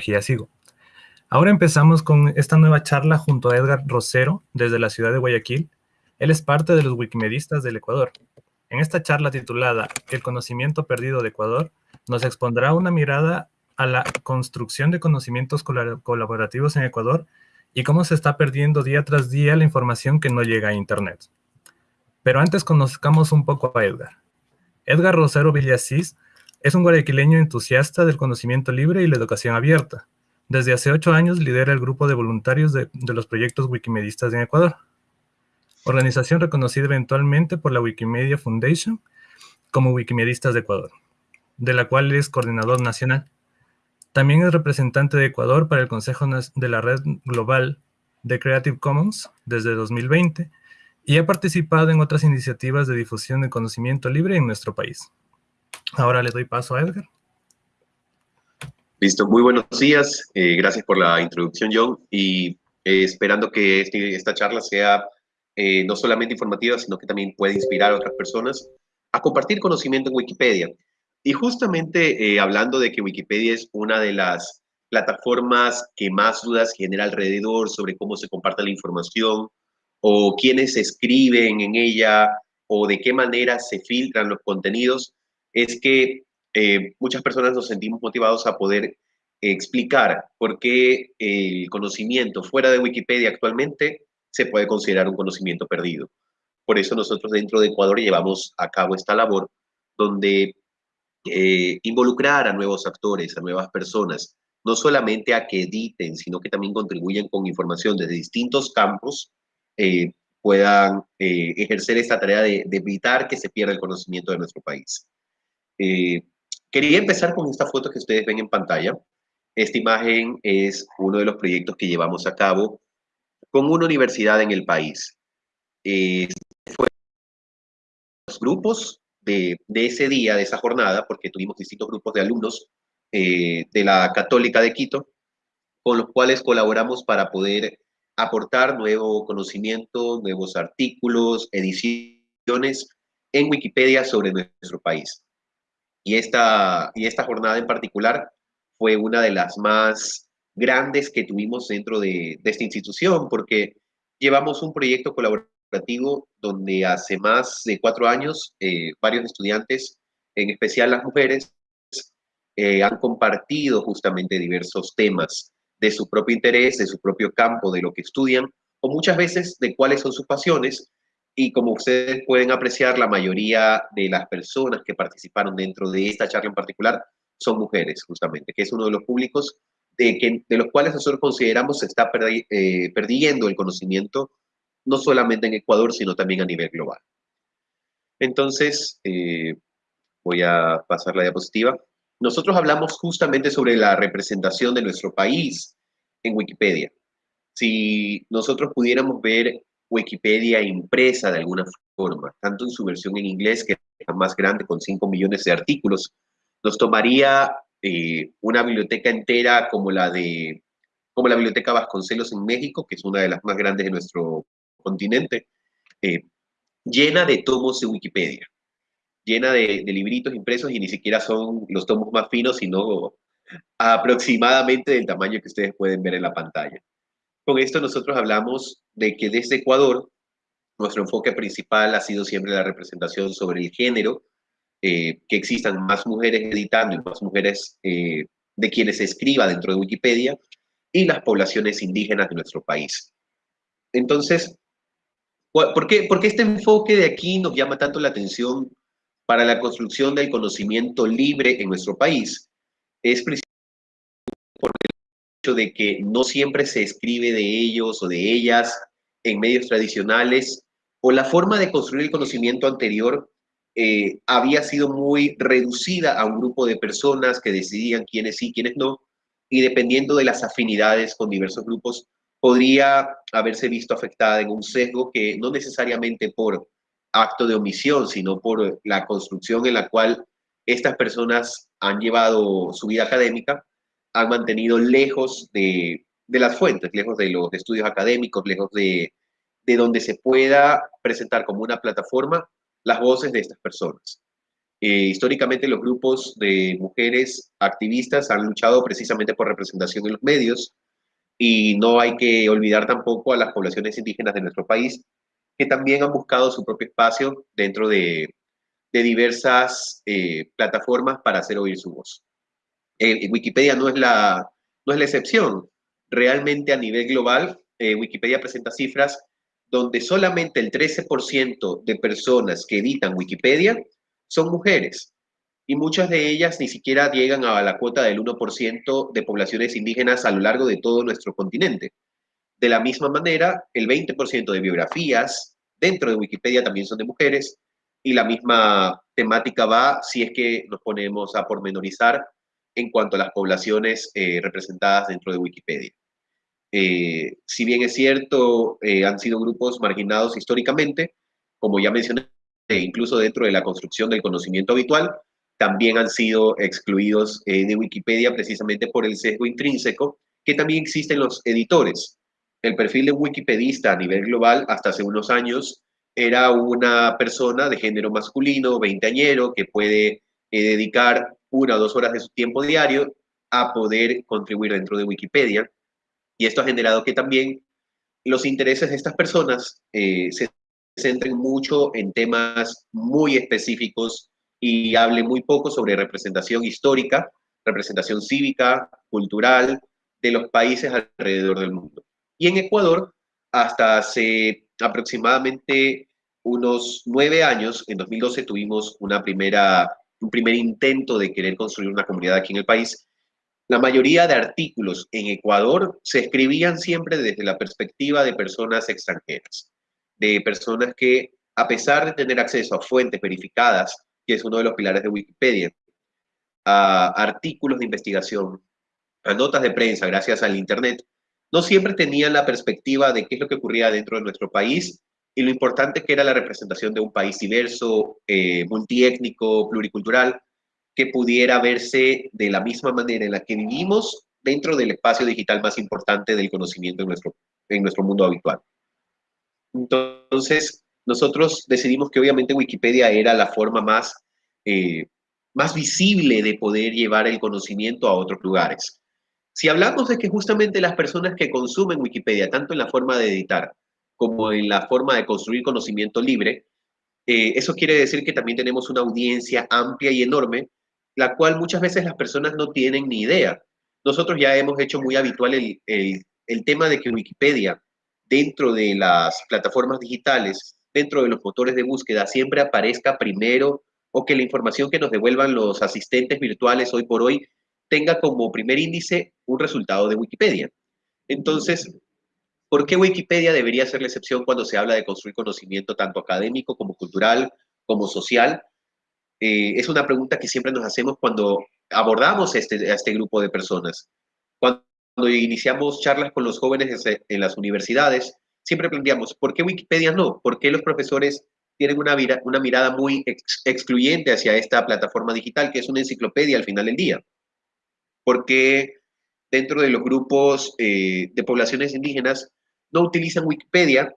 SIGO. Ahora empezamos con esta nueva charla junto a Edgar Rosero, desde la ciudad de Guayaquil. Él es parte de los Wikimedistas del Ecuador. En esta charla titulada El conocimiento perdido de Ecuador, nos expondrá una mirada a la construcción de conocimientos colaborativos en Ecuador y cómo se está perdiendo día tras día la información que no llega a Internet. Pero antes conozcamos un poco a Edgar. Edgar Rosero Villasís es un guayaquileño entusiasta del conocimiento libre y la educación abierta. Desde hace ocho años lidera el grupo de voluntarios de, los proyectos Wikimedistas en Ecuador, organización reconocida eventualmente por la Wikimedia Foundation como Wikimedistas de Ecuador, de la cual es coordinador nacional. También es representante de Ecuador para el Consejo de la Red Global de Creative Commons desde 2020 y ha participado en otras iniciativas de difusión de conocimiento libre en nuestro país. Ahora le doy paso a Edgar. Listo, muy buenos días. Eh, gracias por la introducción, John. Y eh, esperando que este, esta charla sea eh, no solamente informativa, sino que también pueda inspirar a otras personas a compartir conocimiento en Wikipedia. Y justamente eh, hablando de que Wikipedia es una de las plataformas que más dudas genera alrededor sobre cómo se comparte la información o quiénes escriben en ella o de qué manera se filtran los contenidos, es que eh, muchas personas nos sentimos motivados a poder explicar por qué el conocimiento fuera de Wikipedia actualmente se puede considerar un conocimiento perdido. Por eso nosotros dentro de Ecuador llevamos a cabo esta labor donde eh, involucrar a nuevos actores, a nuevas personas, no solamente a que editen, sino que también contribuyan con información desde distintos campos, eh, puedan eh, ejercer esta tarea de, evitar que se pierda el conocimiento de nuestro país. Quería empezar con esta foto que ustedes ven en pantalla. Esta imagen es uno de los proyectos que llevamos a cabo con una universidad en el país. fue los grupos de, ese día, de esa jornada, porque tuvimos distintos grupos de alumnos eh, de la Católica de Quito, con los cuales colaboramos para poder aportar nuevo conocimiento, nuevos artículos, ediciones en Wikipedia sobre nuestro país. Y esta, y esta jornada en particular fue una de las más grandes que tuvimos dentro de, esta institución, porque llevamos un proyecto colaborativo donde hace más de cuatro años eh, varios estudiantes, en especial las mujeres, eh, han compartido justamente diversos temas de su propio interés, de su propio campo, de lo que estudian, o muchas veces de cuáles son sus pasiones. Y como ustedes pueden apreciar, la mayoría de las personas que participaron dentro de esta charla en particular son mujeres, justamente, que es uno de los públicos de, que, de los cuales nosotros consideramos se está eh, perdiendo el conocimiento no solamente en Ecuador, sino también a nivel global. Entonces, eh, voy a pasar la diapositiva. Nosotros hablamos justamente sobre la representación de nuestro país en Wikipedia. Si nosotros pudiéramos ver Wikipedia impresa de alguna forma, tanto en su versión en inglés, que es más grande, con 5 millones de artículos, nos tomaría eh, una biblioteca entera como la de como la Biblioteca Vasconcelos en México, que es una de las más grandes de nuestro continente, eh, llena de tomos de Wikipedia, llena de, libritos impresos y ni siquiera son los tomos más finos, sino aproximadamente del tamaño que ustedes pueden ver en la pantalla. Con esto nosotros hablamos de que desde Ecuador, nuestro enfoque principal ha sido siempre la representación sobre el género, eh, que existan más mujeres editando y más mujeres eh, de quienes se escriba dentro de Wikipedia, y las poblaciones indígenas de nuestro país. Entonces, ¿Por qué, este enfoque de aquí nos llama tanto la atención para la construcción del conocimiento libre en nuestro país? Es por hecho de que no siempre se escribe de ellos o de ellas en medios tradicionales, o la forma de construir el conocimiento anterior eh, había sido muy reducida a un grupo de personas que decidían quiénes sí, quiénes no, y dependiendo de las afinidades con diversos grupos, podría haberse visto afectada en un sesgo que no necesariamente por acto de omisión, sino por la construcción en la cual estas personas han llevado su vida académica, han mantenido lejos de, las fuentes, lejos de los estudios académicos, lejos de, de donde se pueda presentar como una plataforma las voces de estas personas. Eh, históricamente los grupos de mujeres activistas han luchado precisamente por representación en los medios y no hay que olvidar tampoco a las poblaciones indígenas de nuestro país que también han buscado su propio espacio dentro de, diversas eh, plataformas para hacer oír su voz. Eh, Wikipedia no es, la, no es la excepción. Realmente a nivel global, Wikipedia presenta cifras donde solamente el 13% de personas que editan Wikipedia son mujeres y muchas de ellas ni siquiera llegan a la cuota del 1% de poblaciones indígenas a lo largo de todo nuestro continente. De la misma manera, el 20% de biografías dentro de Wikipedia también son de mujeres y la misma temática va si es que nos ponemos a pormenorizar en cuanto a las poblaciones eh, representadas dentro de Wikipedia. Eh, si bien es cierto, eh, han sido grupos marginados históricamente, como ya mencioné, incluso dentro de la construcción del conocimiento habitual, también han sido excluidos de Wikipedia precisamente por el sesgo intrínseco que también existe en los editores. El perfil de wikipedista a nivel global hasta hace unos años era una persona de género masculino, veinteañero, que puede dedicar una o dos horas de su tiempo diario a poder contribuir dentro de Wikipedia. Y esto ha generado que también los intereses de estas personas eh, se centren mucho en temas muy específicos y hable muy poco sobre representación histórica, representación cívica, cultural de los países alrededor del mundo. Y en Ecuador, hasta hace aproximadamente unos nueve años, en 2012 tuvimos una primera, un primer intento de querer construir una comunidad aquí en el país la mayoría de artículos en Ecuador se escribían siempre desde la perspectiva de personas extranjeras, de personas que, a pesar de tener acceso a fuentes verificadas, que es uno de los pilares de Wikipedia, a artículos de investigación, a notas de prensa gracias al Internet, no siempre tenían la perspectiva de qué es lo que ocurría dentro de nuestro país y lo importante que era la representación de un país diverso, eh, multiétnico, pluricultural, que pudiera verse de la misma manera en la que vivimos dentro del espacio digital más importante del conocimiento en nuestro, en nuestro mundo habitual. Entonces, nosotros decidimos que obviamente Wikipedia era la forma más, eh, más visible de poder llevar el conocimiento a otros lugares. Si hablamos de que justamente las personas que consumen Wikipedia, tanto en la forma de editar como en la forma de construir conocimiento libre, eh, eso quiere decir que también tenemos una audiencia amplia y enorme la cual muchas veces las personas no tienen ni idea. Nosotros ya hemos hecho muy habitual el, el, tema de que Wikipedia, dentro de las plataformas digitales, dentro de los motores de búsqueda, siempre aparezca primero o que la información que nos devuelvan los asistentes virtuales hoy por hoy tenga como primer índice un resultado de Wikipedia. Entonces, ¿por qué Wikipedia debería ser la excepción cuando se habla de construir conocimiento tanto académico como cultural como social? Eh, es una pregunta que siempre nos hacemos cuando abordamos este, a este grupo de personas. Cuando iniciamos charlas con los jóvenes en las universidades, siempre planteamos, ¿por qué Wikipedia no? ¿Por qué los profesores tienen una, una mirada muy excluyente hacia esta plataforma digital que es una enciclopedia al final del día? ¿Por qué dentro de los grupos eh, de poblaciones indígenas no utilizan Wikipedia,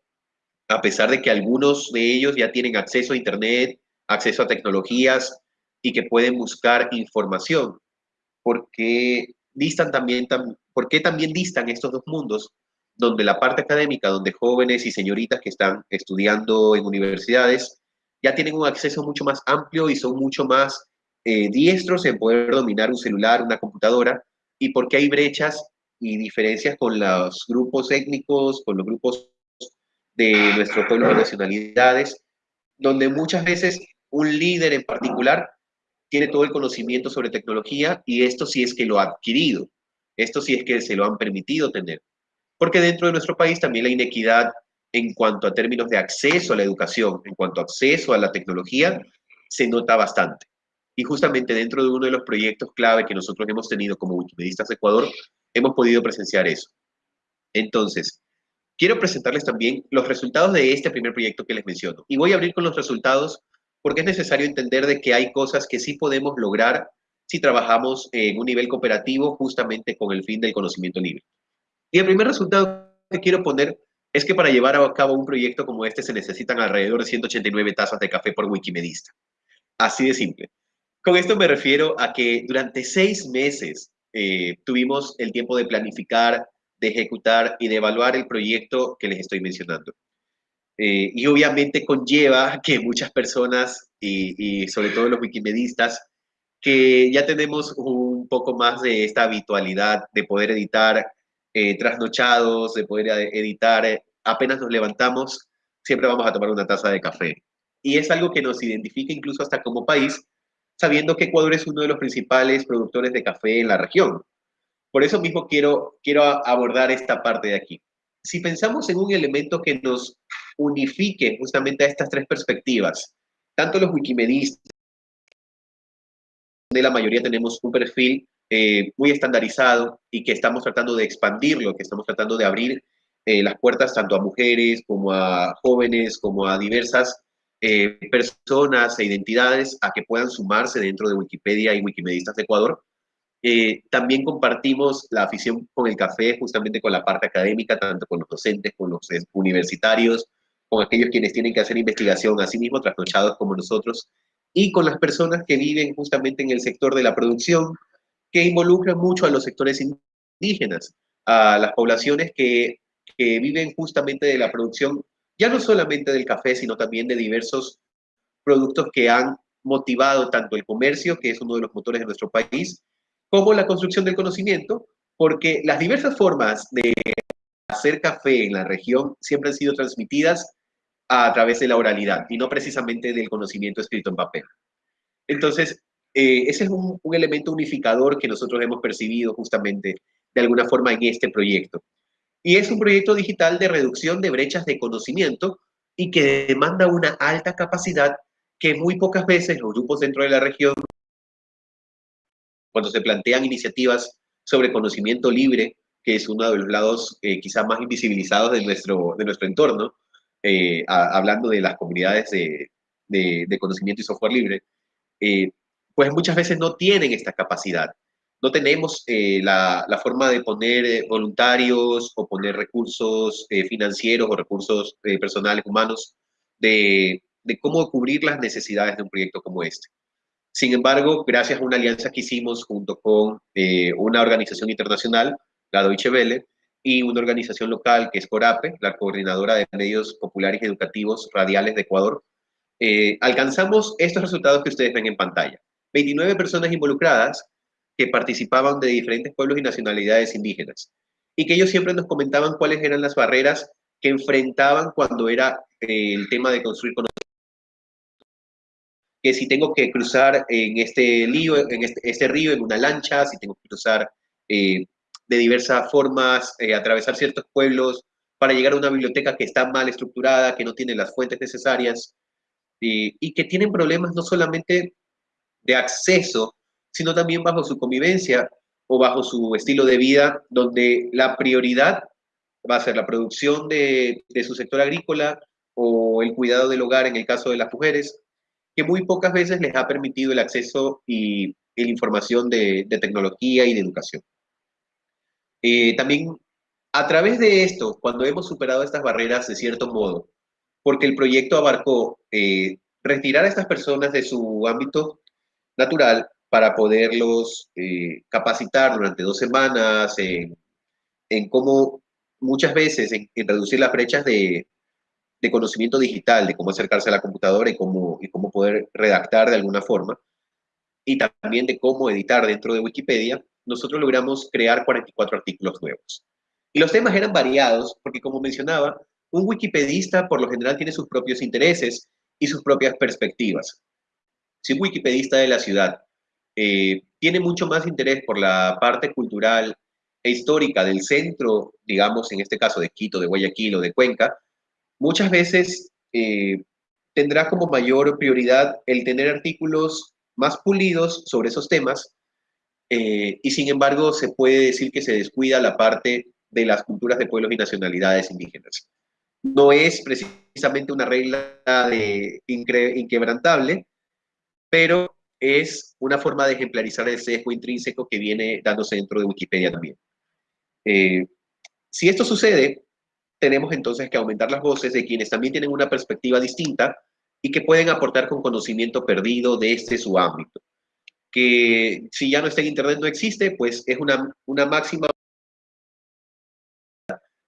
a pesar de que algunos de ellos ya tienen acceso a Internet, acceso a tecnologías y que pueden buscar información. porque distan también, ¿Por qué también distan estos dos mundos? Donde la parte académica, donde jóvenes y señoritas que están estudiando en universidades ya tienen un acceso mucho más amplio y son mucho más eh, diestros en poder dominar un celular, una computadora, y porque hay brechas y diferencias con los grupos étnicos, con los grupos de nuestro pueblo de nacionalidades, donde muchas veces un líder en particular tiene todo el conocimiento sobre tecnología y esto sí es que lo ha adquirido, esto sí es que se lo han permitido tener. Porque dentro de nuestro país también la inequidad en cuanto a términos de acceso a la educación, en cuanto a acceso a la tecnología, se nota bastante. Y justamente dentro de uno de los proyectos clave que nosotros hemos tenido como Wikimedistas de Ecuador, hemos podido presenciar eso. Entonces, quiero presentarles también los resultados de este primer proyecto que les menciono. Y voy a abrir con los resultados porque es necesario entender de que hay cosas que sí podemos lograr si trabajamos en un nivel cooperativo justamente con el fin del conocimiento libre. Y el primer resultado que quiero poner es que para llevar a cabo un proyecto como este se necesitan alrededor de 189 tazas de café por Wikimedista. Así de simple. Con esto me refiero a que durante seis meses eh, tuvimos el tiempo de planificar, de ejecutar y de evaluar el proyecto que les estoy mencionando. Eh, y obviamente conlleva que muchas personas, y, sobre todo los wikimedistas, que ya tenemos un poco más de esta habitualidad de poder editar eh, trasnochados, de poder editar eh, apenas nos levantamos, siempre vamos a tomar una taza de café. Y es algo que nos identifica incluso hasta como país, sabiendo que Ecuador es uno de los principales productores de café en la región. Por eso mismo quiero, quiero abordar esta parte de aquí. Si pensamos en un elemento que nos unifique justamente a estas tres perspectivas, tanto los wikimedistas, de la mayoría tenemos un perfil eh, muy estandarizado y que estamos tratando de expandirlo, que estamos tratando de abrir eh, las puertas tanto a mujeres como a jóvenes, como a diversas eh, personas e identidades a que puedan sumarse dentro de Wikipedia y Wikimedistas de Ecuador. también compartimos la afición con el café, justamente con la parte académica, tanto con los docentes, con los universitarios, con aquellos quienes tienen que hacer investigación, así mismo trasnochados como nosotros, y con las personas que viven justamente en el sector de la producción, que involucran mucho a los sectores indígenas, a las poblaciones que viven justamente de la producción, ya no solamente del café, sino también de diversos productos que han motivado tanto el comercio, que es uno de los motores de nuestro país, como la construcción del conocimiento, porque las diversas formas de hacer café en la región siempre han sido transmitidas a través de la oralidad y no precisamente del conocimiento escrito en papel. Entonces, eh, ese es un, elemento unificador que nosotros hemos percibido justamente de alguna forma en este proyecto. Y es un proyecto digital de reducción de brechas de conocimiento y que demanda una alta capacidad que muy pocas veces los grupos dentro de la región, cuando se plantean iniciativas sobre conocimiento libre, que es uno de los lados eh, quizás más invisibilizados de nuestro, de nuestro entorno, eh, hablando de las comunidades de, de, conocimiento y software libre, eh, pues muchas veces no tienen esta capacidad. No tenemos eh, la, forma de poner voluntarios o poner recursos financieros o recursos personales, humanos, de, cómo cubrir las necesidades de un proyecto como este. Sin embargo, gracias a una alianza que hicimos junto con una organización internacional, la Deutsche Welle, y una organización local que es CORAPE, la Coordinadora de Medios Populares Educativos Radiales de Ecuador, eh, alcanzamos estos resultados que ustedes ven en pantalla. 29 personas involucradas que participaban de diferentes pueblos y nacionalidades indígenas y que ellos siempre nos comentaban cuáles eran las barreras que enfrentaban cuando era eh, el tema de construir conocimiento. Que si tengo que cruzar en este, este, este río en una lancha, si tengo que cruzar eh, de diversas formas, eh, atravesar ciertos pueblos para llegar a una biblioteca que está mal estructurada, que no tiene las fuentes necesarias y que tienen problemas no solamente de acceso, sino también bajo su convivencia o bajo su estilo de vida, donde la prioridad va a ser la producción de, su sector agrícola o el cuidado del hogar en el caso de las mujeres, que muy pocas veces les ha permitido el acceso y, y la información de, de tecnología y de educación. Eh, también a través de esto, cuando hemos superado estas barreras de cierto modo, porque el proyecto abarcó eh, retirar a estas personas de su ámbito natural para poderlos eh, capacitar durante dos semanas en, cómo muchas veces en, reducir las brechas de, de, conocimiento digital, de cómo acercarse a la computadora y cómo, y cómo poder redactar de alguna forma, y también de cómo editar dentro de Wikipedia, nosotros logramos crear 44 artículos nuevos. Y los temas eran variados porque, como mencionaba, un wikipedista por lo general tiene sus propios intereses y sus propias perspectivas. Si un wikipedista de la ciudad eh, tiene mucho más interés por la parte cultural e histórica del centro, digamos, en este caso de Quito, de Guayaquil o de Cuenca, muchas veces eh, tendrá como mayor prioridad el tener artículos más pulidos sobre esos temas eh, y sin embargo se puede decir que se descuida la parte de las culturas de pueblos y nacionalidades indígenas. No es precisamente una regla inquebrantable, pero es una forma de ejemplarizar el sesgo intrínseco que viene dándose dentro de Wikipedia también. Eh, si esto sucede, tenemos entonces que aumentar las voces de quienes también tienen una perspectiva distinta y que pueden aportar con conocimiento perdido desde su ámbito. que si ya no está en Internet no existe, pues es una, una máxima.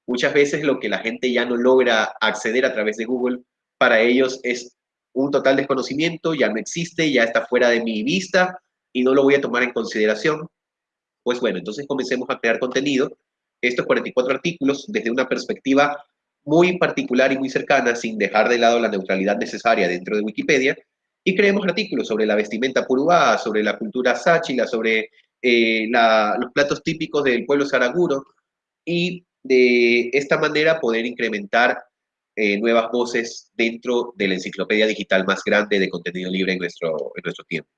Muchas veces lo que la gente ya no logra acceder a través de Google, para ellos es un total desconocimiento, ya no existe, ya está fuera de mi vista y no lo voy a tomar en consideración. Pues bueno, entonces comencemos a crear contenido. Estos 44 artículos desde una perspectiva muy particular y muy cercana, sin dejar de lado la neutralidad necesaria dentro de Wikipedia, y creemos artículos sobre la vestimenta purúa, sobre la cultura sáchila, sobre eh, los platos típicos del pueblo saraguro, y de esta manera poder incrementar eh, nuevas voces dentro de la enciclopedia digital más grande de contenido libre en nuestro, en nuestro tiempo.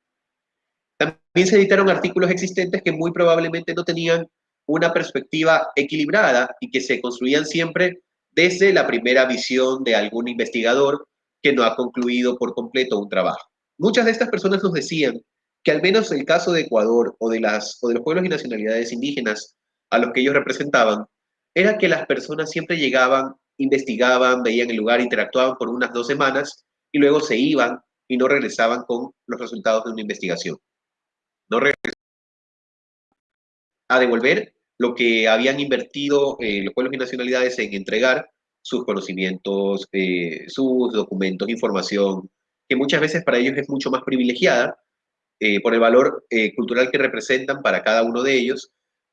También se editaron artículos existentes que muy probablemente no tenían una perspectiva equilibrada y que se construían siempre desde la primera visión de algún investigador que no ha concluido por completo un trabajo. Muchas de estas personas nos decían que al menos el caso de Ecuador o de, las, o de los pueblos y nacionalidades indígenas a los que ellos representaban, era que las personas siempre llegaban, investigaban, veían el lugar, interactuaban por unas dos semanas y luego se iban y no regresaban con los resultados de una investigación. No regresaban a devolver lo que habían invertido eh, los pueblos y nacionalidades en entregar sus conocimientos, eh, sus documentos, información, que muchas veces para ellos es mucho más privilegiada eh, por el valor cultural que representan para cada uno de ellos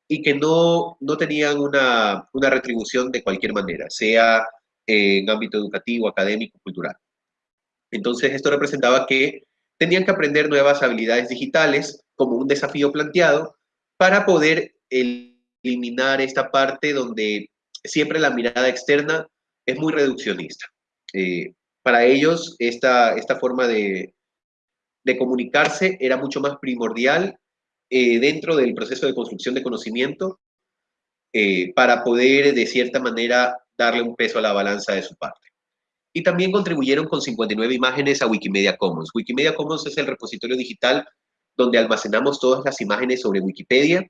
y que no, no tenían una, una retribución de cualquier manera, sea en ámbito educativo, académico, cultural. Entonces esto representaba que tenían que aprender nuevas habilidades digitales como un desafío planteado para poder el, eliminar esta parte donde siempre la mirada externa es muy reduccionista. Eh, para ellos, esta, esta forma de, de, comunicarse era mucho más primordial eh, dentro del proceso de construcción de conocimiento eh, para poder, de cierta manera, darle un peso a la balanza de su parte. Y también contribuyeron con 59 imágenes a Wikimedia Commons. Wikimedia Commons es el repositorio digital donde almacenamos todas las imágenes sobre Wikipedia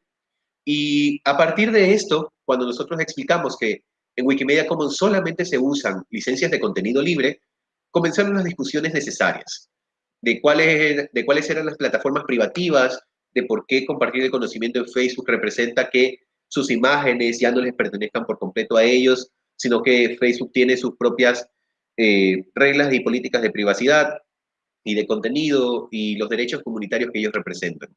y a partir de esto, cuando nosotros explicamos que en Wikimedia Commons solamente se usan licencias de contenido libre, comenzaron las discusiones necesarias de cuáles, de cuáles eran las plataformas privativas, de por qué compartir el conocimiento en Facebook representa que sus imágenes ya no les pertenezcan por completo a ellos, sino que Facebook tiene sus propias eh, reglas y políticas de privacidad y de contenido y los derechos comunitarios que ellos representan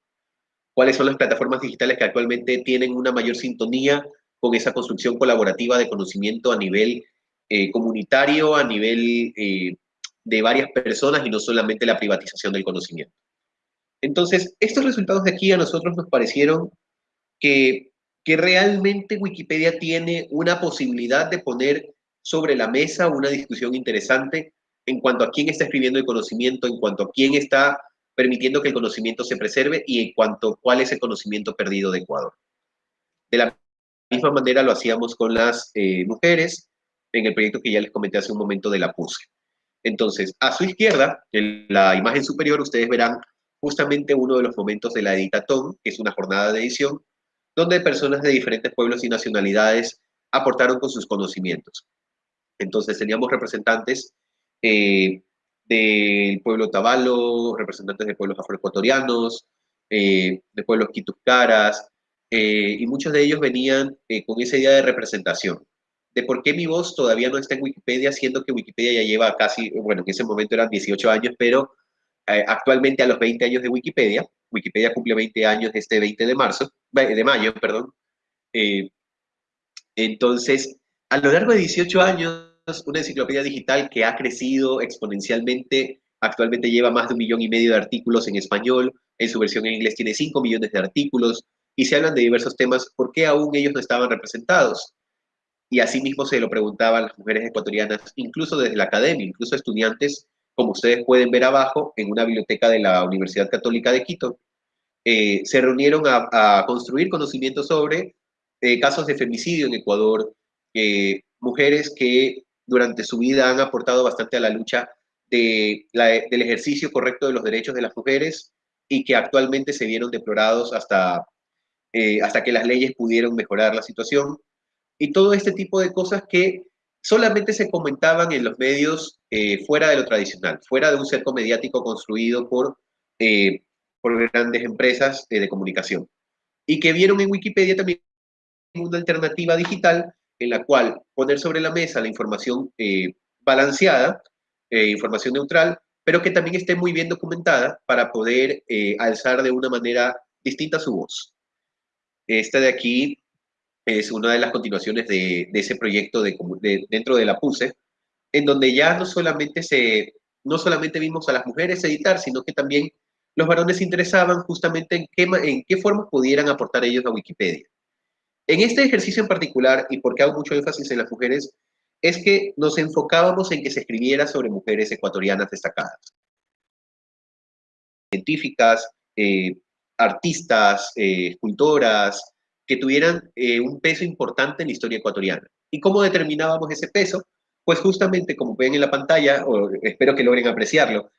cuáles son las plataformas digitales que actualmente tienen una mayor sintonía con esa construcción colaborativa de conocimiento a nivel eh, comunitario, a nivel eh, de varias personas y no solamente la privatización del conocimiento. Entonces, estos resultados de aquí a nosotros nos parecieron que, realmente Wikipedia tiene una posibilidad de poner sobre la mesa una discusión interesante en cuanto a quién está escribiendo el conocimiento, en cuanto a quién está permitiendo que el conocimiento se preserve y en cuanto a cuál es el conocimiento perdido de Ecuador. De la misma manera lo hacíamos con las eh, mujeres en el proyecto que ya les comenté hace un momento de la PUSE. Entonces, a su izquierda, en la imagen superior, ustedes verán justamente uno de los momentos de la editatón, que es una jornada de edición, donde personas de diferentes pueblos y nacionalidades aportaron con sus conocimientos. Entonces, teníamos representantes eh, del pueblo tabalo, representantes de pueblos afroecuatorianos, eh, de pueblos quituscaras, eh, y muchos de ellos venían con esa idea de representación, de por qué mi voz todavía no está en Wikipedia, siendo que Wikipedia ya lleva casi, bueno, en ese momento eran 18 años, pero actualmente a los 20 años de Wikipedia, Wikipedia cumple 20 años este 20 de marzo, de mayo, perdón. entonces, a lo largo de 18 años, una enciclopedia digital que ha crecido exponencialmente. Actualmente lleva más de un millón y medio de artículos en español. En su versión en inglés tiene 5 millones de artículos. Y se hablan de diversos temas. ¿Por qué aún ellos no estaban representados? Y asimismo se lo preguntaban las mujeres ecuatorianas, incluso desde la academia, incluso estudiantes, como ustedes pueden ver abajo, en una biblioteca de la Universidad Católica de Quito, eh, se reunieron a, construir conocimiento sobre eh, casos de femicidio en Ecuador, eh, mujeres que durante su vida han aportado bastante a la lucha de del ejercicio correcto de los derechos de las mujeres y que actualmente se vieron deplorados hasta, hasta que las leyes pudieron mejorar la situación. Y todo este tipo de cosas que solamente se comentaban en los medios eh, fuera de lo tradicional, fuera de un cerco mediático construido por eh, por grandes empresas de comunicación y que vieron en Wikipedia también una alternativa digital en la cual poner sobre la mesa la información eh, balanceada, eh, información neutral, pero que también esté muy bien documentada para poder eh, alzar de una manera distinta su voz. Esta de aquí es una de las continuaciones de, ese proyecto de, dentro de la PUSE, en donde ya no solamente, se, no solamente vimos a las mujeres editar, sino que también los varones se interesaban justamente en qué, en qué forma pudieran aportar ellos a Wikipedia. En este ejercicio en particular, y porque hago mucho énfasis en las mujeres, es que nos enfocábamos en que se escribiera sobre mujeres ecuatorianas destacadas. Científicas, eh, artistas, eh, escultoras, que tuvieran eh, un peso importante en la historia ecuatoriana. ¿Y cómo determinábamos ese peso? Pues justamente, como ven en la pantalla, o espero que logren apreciarlo,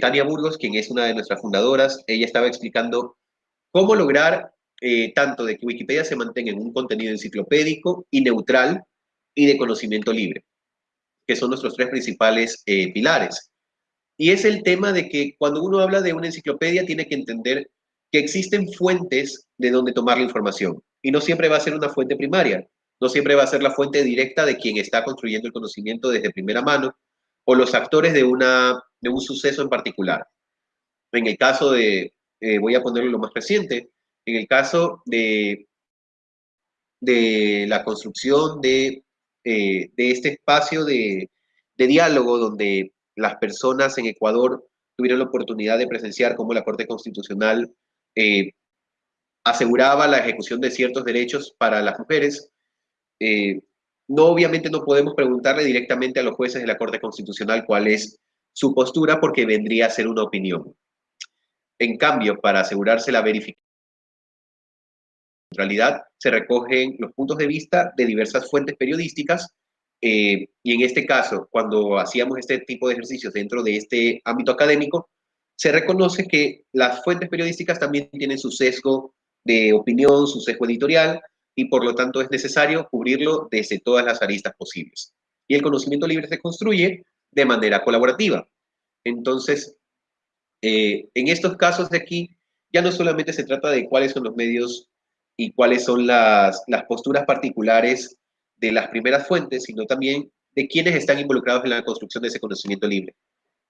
Tania Burgos, quien es una de nuestras fundadoras, ella estaba explicando cómo lograr tanto de que Wikipedia se mantenga en un contenido enciclopédico y neutral, y de conocimiento libre, que son nuestros tres principales eh, pilares. Y es el tema de que cuando uno habla de una enciclopedia tiene que entender que existen fuentes de donde tomar la información y no siempre va a ser una fuente primaria, no siempre va a ser la fuente directa de quien está construyendo el conocimiento desde primera mano o los actores de, una, de un suceso en particular. En el caso de, eh, voy a ponerlo lo más reciente, en el caso de, de la construcción de eh, de este espacio de, diálogo donde las personas en Ecuador tuvieron la oportunidad de presenciar cómo la Corte Constitucional eh, aseguraba la ejecución de ciertos derechos para las mujeres. Eh, no, obviamente no podemos preguntarle directamente a los jueces de la Corte Constitucional cuál es su postura porque vendría a ser una opinión. En cambio, para asegurarse la verificación realidad se recogen los puntos de vista de diversas fuentes periodísticas eh, y en este caso, cuando hacíamos este tipo de ejercicios dentro de este ámbito académico, se reconoce que las fuentes periodísticas también tienen su sesgo de opinión, su sesgo editorial, y por lo tanto es necesario cubrirlo desde todas las aristas posibles. Y el conocimiento libre se construye de manera colaborativa. Entonces, eh, en estos casos de aquí, ya no solamente se trata de cuáles son los medios y cuáles son las, las posturas particulares de las primeras fuentes, sino también de quienes están involucrados en la construcción de ese conocimiento libre,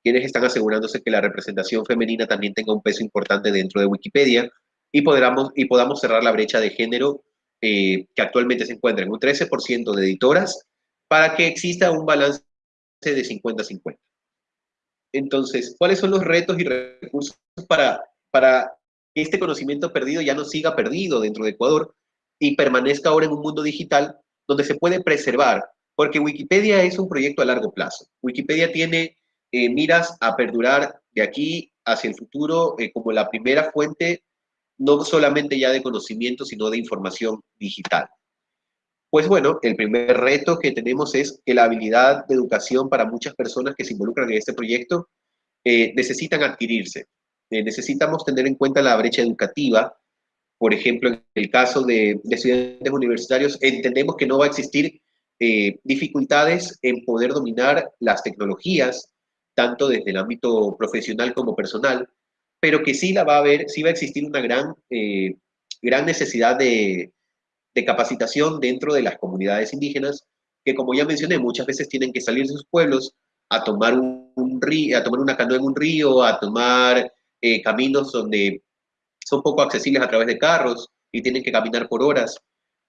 quienes están asegurándose que la representación femenina también tenga un peso importante dentro de Wikipedia y, podamos, y podamos cerrar la brecha de género eh, que actualmente se encuentra en un 13% de editoras para que exista un balance de 50-50. Entonces, ¿cuáles son los retos y recursos para, para que este conocimiento perdido ya no siga perdido dentro de Ecuador y permanezca ahora en un mundo digital donde se puede preservar, porque Wikipedia es un proyecto a largo plazo. Wikipedia tiene eh, miras a perdurar de aquí hacia el futuro eh, como la primera fuente, no solamente ya de conocimiento, sino de información digital. Pues bueno, el primer reto que tenemos es que la habilidad de educación para muchas personas que se involucran en este proyecto eh, necesitan adquirirse. Eh, necesitamos tener en cuenta la brecha educativa. Por ejemplo, en el caso de, estudiantes universitarios, entendemos que no va a existir dificultades en poder dominar las tecnologías, tanto desde el ámbito profesional como personal, pero que sí la va a haber, sí va a existir una gran, eh, gran necesidad de, de capacitación dentro de las comunidades indígenas, que como ya mencioné, muchas veces tienen que salir de sus pueblos a tomar un, río, a tomar una canoa en un río, a tomar eh, caminos donde son poco accesibles a través de carros y tienen que caminar por horas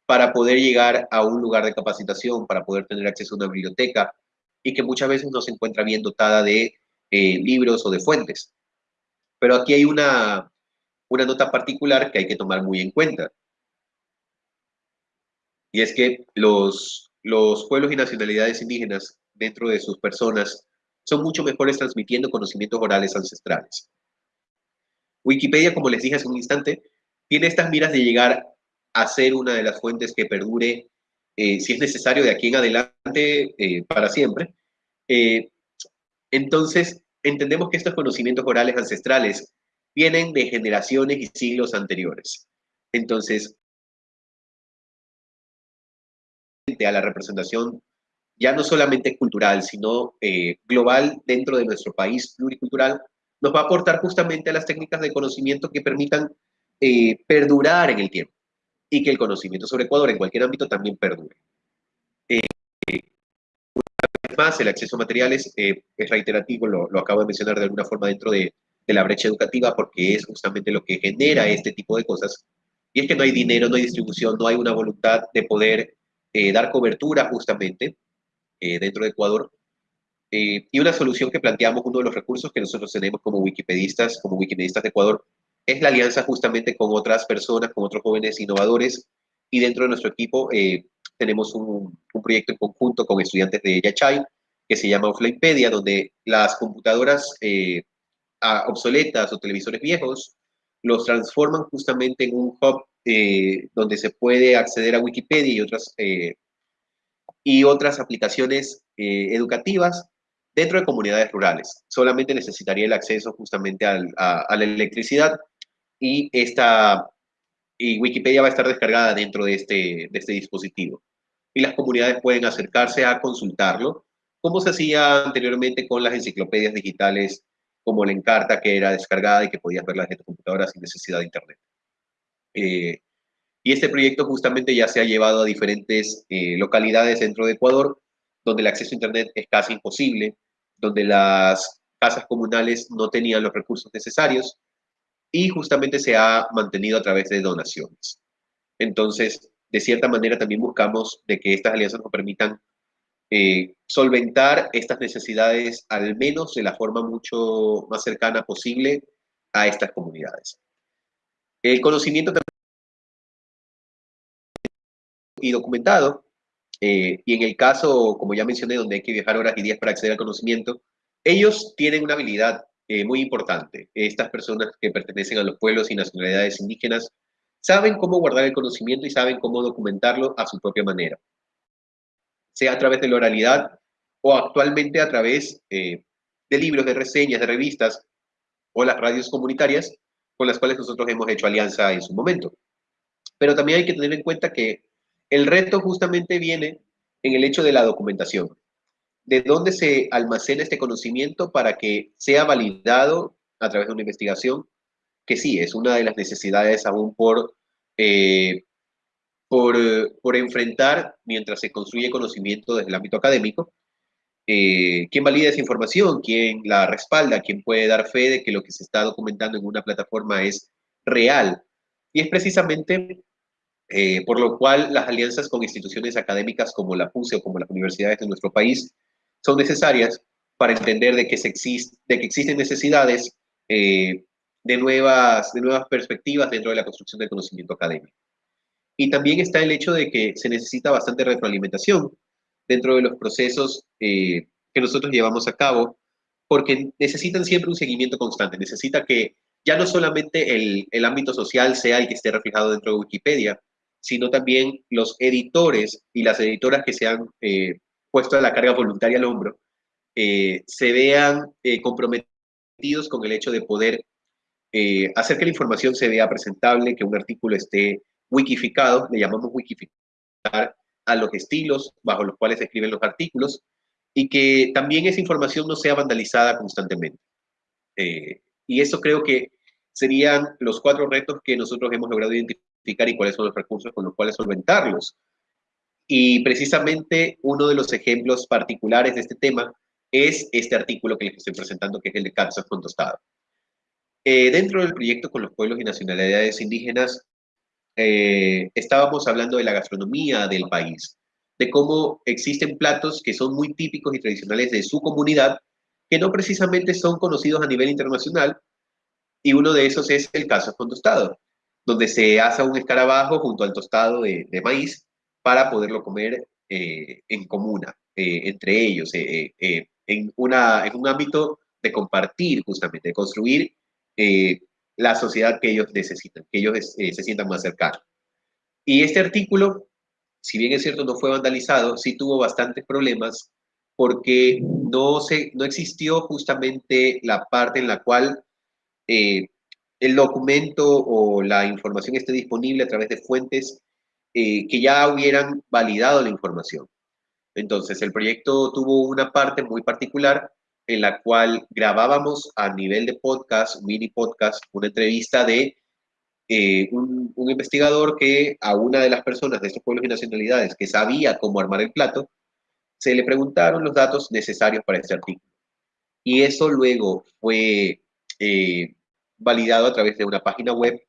para poder llegar a un lugar de capacitación, para poder tener acceso a una biblioteca y que muchas veces no se encuentra bien dotada de eh, libros o de fuentes. Pero aquí hay una, una nota particular que hay que tomar muy en cuenta. Y es que los, los pueblos y nacionalidades indígenas dentro de sus personas son mucho mejores transmitiendo conocimientos orales ancestrales. Wikipedia, como les dije hace un instante, tiene estas miras de llegar a ser una de las fuentes que perdure, eh, si es necesario, de aquí en adelante eh, para siempre. Eh, entonces, entendemos que estos conocimientos orales ancestrales vienen de generaciones y siglos anteriores. Entonces, a la representación ya no solamente cultural, sino global dentro de nuestro país pluricultural, nos va a aportar justamente a las técnicas de conocimiento que permitan perdurar en el tiempo y que el conocimiento sobre Ecuador en cualquier ámbito también perdure. Eh, una vez más, el acceso a materiales eh, es reiterativo, lo, lo, acabo de mencionar de alguna forma dentro de, de la brecha educativa porque es justamente lo que genera este tipo de cosas. Y es que no hay dinero, no hay distribución, no hay una voluntad de poder eh, dar cobertura justamente eh, dentro de Ecuador. Eh, y una solución que planteamos, uno de los recursos que nosotros tenemos como wikipedistas, como wikipedistas de Ecuador, es la alianza justamente con otras personas, con otros jóvenes innovadores. Y dentro de nuestro equipo tenemos un, proyecto en conjunto con estudiantes de Yachay, que se llama Offlinepedia, donde las computadoras obsoletas o televisores viejos, los transforman justamente en un hub eh, donde se puede acceder a Wikipedia y otras, eh, y otras aplicaciones eh, educativas dentro de comunidades rurales. Solamente necesitaría el acceso justamente al, a, la electricidad y, esta, y Wikipedia va a estar descargada dentro de este, de este dispositivo. Y las comunidades pueden acercarse a consultarlo, como se hacía anteriormente con las enciclopedias digitales como la Encarta, que era descargada y que podías verla desde tu computadora sin necesidad de Internet. Eh, y este proyecto justamente ya se ha llevado a diferentes eh, localidades dentro de Ecuador, donde el acceso a Internet es casi imposible, donde las casas comunales no tenían los recursos necesarios y justamente se ha mantenido a través de donaciones. Entonces, de cierta manera también buscamos de que estas alianzas nos permitan eh, solventar estas necesidades al menos de la forma mucho más cercana posible a estas comunidades. El conocimiento y documentado, eh, y en el caso, como ya mencioné, donde hay que viajar horas y días para acceder al conocimiento, ellos tienen una habilidad eh, muy importante. Estas personas que pertenecen a los pueblos y nacionalidades indígenas saben cómo guardar el conocimiento y saben cómo documentarlo a su propia manera sea a través de la oralidad o actualmente a través eh, de libros, de reseñas, de revistas o las radios comunitarias con las cuales nosotros hemos hecho alianza en su momento. Pero también hay que tener en cuenta que el reto justamente viene en el hecho de la documentación. De dónde se almacena este conocimiento para que sea validado a través de una investigación, que sí, es una de las necesidades aún por eh, por, por, enfrentar mientras se construye conocimiento desde el ámbito académico. Eh, ¿Quién valida esa información? ¿Quién la respalda? ¿Quién puede dar fe de que lo que se está documentando en una plataforma es real? Y es precisamente eh, por lo cual las alianzas con instituciones académicas como la PUSE o como las universidades de nuestro país son necesarias para entender de que, se existe, de que existen necesidades eh, de, nuevas, de nuevas perspectivas dentro de la construcción del conocimiento académico. Y también está el hecho de que se necesita bastante retroalimentación dentro de los procesos eh, que nosotros llevamos a cabo, porque necesitan siempre un seguimiento constante, necesita que ya no solamente el, el ámbito social sea el que esté reflejado dentro de Wikipedia, sino también los editores y las editoras que se han eh, puesto la carga voluntaria al hombro, eh, se vean eh, comprometidos con el hecho de poder eh, hacer que la información se vea presentable, que un artículo esté wikificado, le llamamos wikificar a los estilos bajo los cuales se escriben los artículos y que también esa información no sea vandalizada constantemente. Eh, y eso creo que serían los cuatro retos que nosotros hemos logrado identificar y cuáles son los recursos con los cuales solventarlos. Y precisamente uno de los ejemplos particulares de este tema es este artículo que les estoy presentando, que es el de Kansas con Tostado. Eh, dentro del proyecto con los pueblos y nacionalidades indígenas, eh, estábamos hablando de la gastronomía del país, de cómo existen platos que son muy típicos y tradicionales de su comunidad, que no precisamente son conocidos a nivel internacional, y uno de esos es el caso con tostado, donde se asa un escarabajo junto al tostado de maíz para poderlo comer eh, en comuna, eh, entre ellos, eh, en, una, en un ámbito de compartir justamente, de construir la sociedad que ellos necesitan, que ellos se sientan más cercanos. Y este artículo, si bien es cierto no fue vandalizado, sí tuvo bastantes problemas porque no, se, no existió justamente la parte en la cual el documento o la información esté disponible a través de fuentes eh, que ya hubieran validado la información. Entonces, el proyecto tuvo una parte muy particular en la cual grabábamos a nivel de podcast, mini podcast, una entrevista de eh, un, investigador que a una de las personas de estos pueblos y nacionalidades que sabía cómo armar el plato, se le preguntaron los datos necesarios para este artículo. Y eso luego fue eh, validado a través de una página web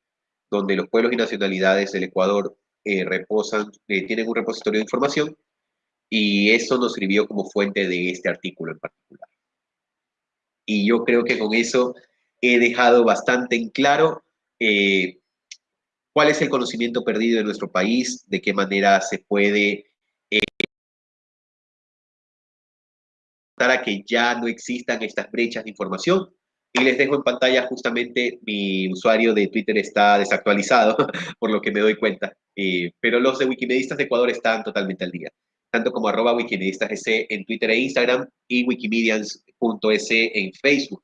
donde los pueblos y nacionalidades del Ecuador eh, reposan, tienen un repositorio de información y eso nos sirvió como fuente de este artículo en particular. Y yo creo que con eso he dejado bastante en claro eh, cuál es el conocimiento perdido en nuestro país, de qué manera se puede eh, para que ya no existan estas brechas de información. Y les dejo en pantalla justamente mi usuario de Twitter está desactualizado, por lo que me doy cuenta. Eh, pero los de Wikimedistas de Ecuador están totalmente al día tanto como arroba wikimedistas en Twitter e Instagram y wikimedians.es en Facebook,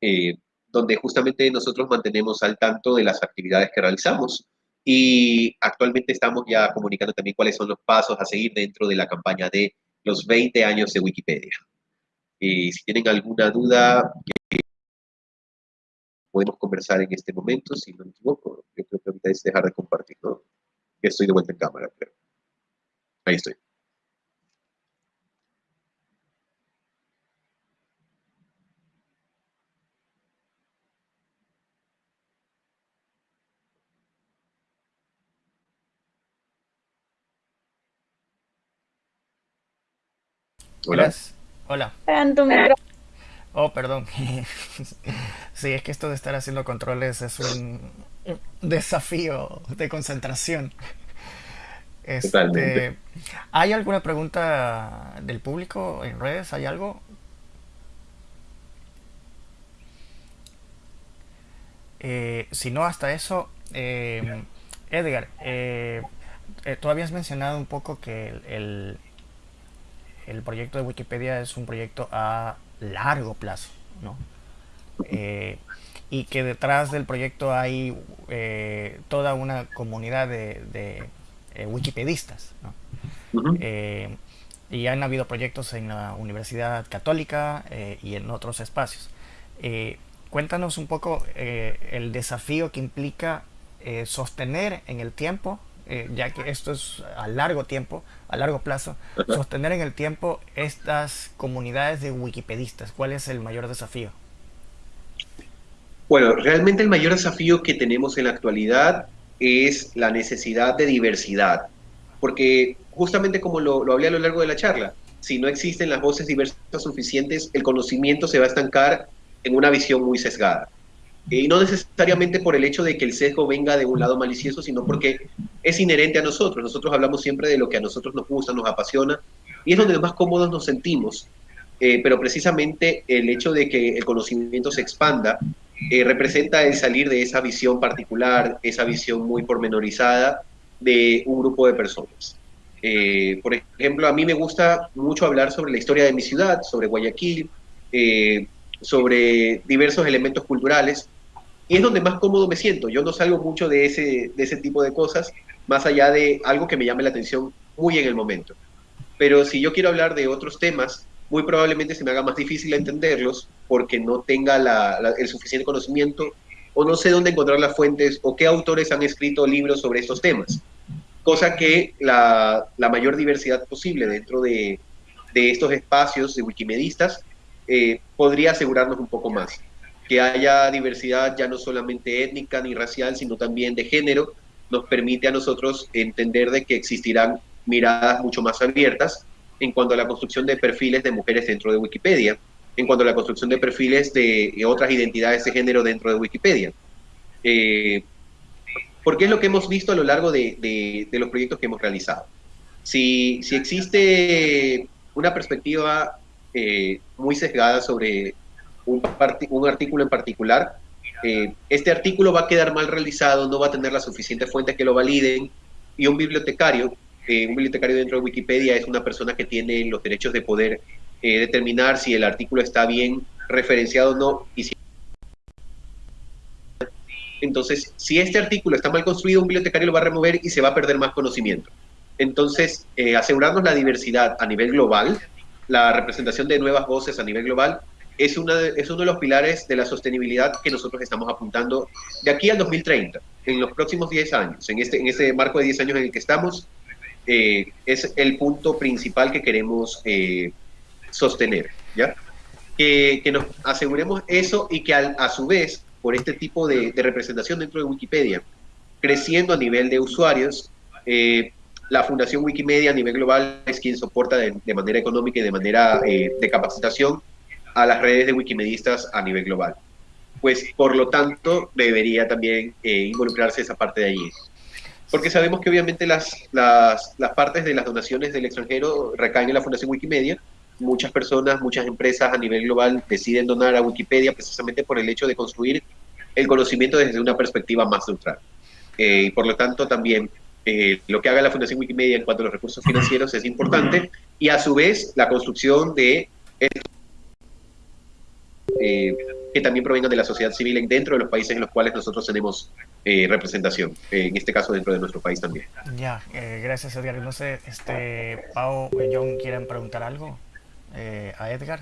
eh, donde justamente nosotros mantenemos al tanto de las actividades que realizamos. Y actualmente estamos ya comunicando también cuáles son los pasos a seguir dentro de la campaña de los 20 años de Wikipedia. Y si tienen alguna duda, podemos conversar en este momento, si no me equivoco. Yo creo que ahorita es dejar de compartir, ¿no? Estoy de vuelta en cámara, creo. Ahí estoy. Hola. Hola. Oh, perdón. sí, es que esto de estar haciendo controles es un desafío de concentración. Este, ¿Hay alguna pregunta del público en redes? ¿Hay algo? Eh, si no, hasta eso, eh, Edgar, eh, tú habías mencionado un poco que el, el proyecto de Wikipedia es un proyecto a largo plazo, ¿no? Eh, y que detrás del proyecto hay eh, toda una comunidad de, eh, wikipedistas, ¿no? y han habido proyectos en la Universidad Católica y en otros espacios. cuéntanos un poco el desafío que implica sostener en el tiempo ya que esto es a largo tiempo, a largo plazo, sostener en el tiempo estas comunidades de wikipedistas? ¿Cuál es el mayor desafío? Bueno, realmente el mayor desafío que tenemos en la actualidad es la necesidad de diversidad, porque justamente como lo, lo hablé a lo largo de la charla, si no existen las voces diversas suficientes, el conocimiento se va a estancar en una visión muy sesgada. Y no necesariamente por el hecho de que el sesgo venga de un lado malicioso, sino porque es inherente a nosotros. Nosotros hablamos siempre de lo que a nosotros nos gusta, nos apasiona, y es donde más cómodos nos sentimos. Eh, pero precisamente el hecho de que el conocimiento se expanda eh, representa el salir de esa visión particular, esa visión muy pormenorizada de un grupo de personas. Eh, por ejemplo, a mí me gusta mucho hablar sobre la historia de mi ciudad, sobre Guayaquil, sobre diversos elementos culturales, y es donde más cómodo me siento. Yo no salgo mucho de ese, de ese tipo de cosas, más allá de algo que me llame la atención muy en el momento. Pero si yo quiero hablar de otros temas, muy probablemente se me haga más difícil entenderlos porque no tenga el suficiente conocimiento o no sé dónde encontrar las fuentes o qué autores han escrito libros sobre estos temas. Cosa que la, la mayor diversidad posible dentro de, de estos espacios de wikimedistas eh, podría asegurarnos un poco más. Que haya diversidad ya no solamente étnica ni racial, sino también de género, nos permite a nosotros entender de que existirán miradas mucho más abiertas en cuanto a la construcción de perfiles de mujeres dentro de Wikipedia, en cuanto a la construcción de perfiles de, otras identidades de género dentro de Wikipedia. Eh, porque es lo que hemos visto a lo largo de, los proyectos que hemos realizado. Si, existe una perspectiva eh, muy sesgada sobre un, artículo en particular. Eh, este artículo va a quedar mal realizado, no va a tener la suficiente fuente que lo validen y un bibliotecario, eh, un bibliotecario dentro de Wikipedia es una persona que tiene los derechos de poder determinar si el artículo está bien referenciado o no y si entonces, si este artículo está mal construido, un bibliotecario lo va a remover y se va a perder más conocimiento. Entonces, asegurarnos la diversidad a nivel global la representación de nuevas voces a nivel global es, una es uno de los pilares de la sostenibilidad que nosotros estamos apuntando de aquí al 2030, en los próximos 10 años, en este, en ese marco de 10 años en el que estamos, eh, es el punto principal que queremos eh, sostener, ¿ya? Que, que, nos aseguremos eso y que a su vez, por este tipo de, de, representación dentro de Wikipedia, creciendo a nivel de usuarios, eh, la Fundación Wikimedia a nivel global es quien soporta de, de manera económica y de manera de capacitación a las redes de wikimedistas a nivel global. Pues por lo tanto debería también eh, involucrarse esa parte de allí. Porque sabemos que obviamente las, las, las, partes de las donaciones del extranjero recaen en la Fundación Wikimedia. Muchas personas, muchas empresas a nivel global deciden donar a Wikipedia precisamente por el hecho de construir el conocimiento desde una perspectiva más neutral. Eh, y por lo tanto también eh, lo que haga la Fundación Wikimedia en cuanto a los recursos financieros es importante y a su vez la construcción de eh, que también provengan de la sociedad civil dentro de los países en los cuales nosotros tenemos eh, representación, eh, en este caso dentro de nuestro país también. Ya, gracias Edgar. No sé, este, Pau o John quieren preguntar algo a Edgar.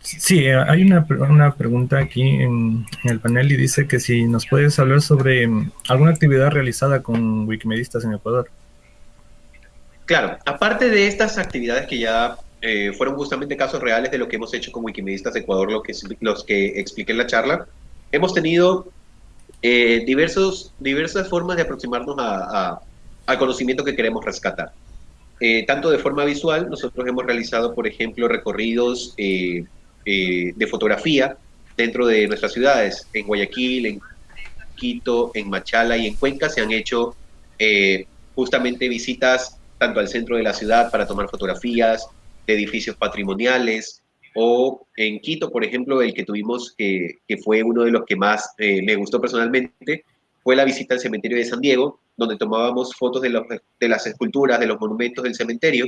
Sí, hay una, una pregunta aquí en, en, el panel y dice que si nos puedes hablar sobre mm, alguna actividad realizada con Wikimedistas en Ecuador. Claro, aparte de estas actividades que ya eh, fueron justamente casos reales de lo que hemos hecho con Wikimedistas Ecuador, lo que, los que expliqué en la charla. Hemos tenido eh, diversos, diversas formas de aproximarnos a, al conocimiento que queremos rescatar. Eh, tanto de forma visual, nosotros hemos realizado, por ejemplo, recorridos de fotografía dentro de nuestras ciudades. En Guayaquil, en Quito, en Machala y en Cuenca se han hecho justamente visitas tanto al centro de la ciudad para tomar fotografías, de edificios patrimoniales, o en Quito, por ejemplo, el que tuvimos, que, fue uno de los que más eh, me gustó personalmente, fue la visita al cementerio de San Diego, donde tomábamos fotos de las esculturas, de los monumentos del cementerio,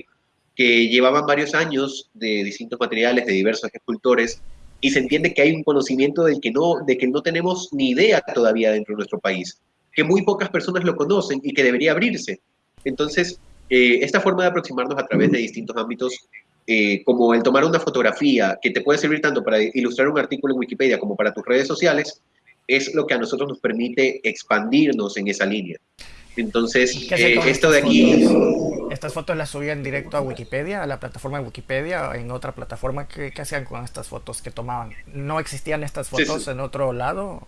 que llevaban varios años de distintos materiales, de diversos escultores, y se entiende que hay un conocimiento del que no, de que no tenemos ni idea todavía dentro de nuestro país, que muy pocas personas lo conocen y que debería abrirse. Entonces, eh, esta forma de aproximarnos a través de distintos ámbitos eh, como el tomar una fotografía que te puede servir tanto para ilustrar un artículo en Wikipedia como para tus redes sociales, es lo que a nosotros nos permite expandirnos en esa línea. Entonces, eh, esto de aquí... ¿Estas fotos las subían directo a Wikipedia, a la plataforma de Wikipedia, o en otra plataforma? ¿Qué, hacían con estas fotos que tomaban? ¿No existían estas fotos en otro lado?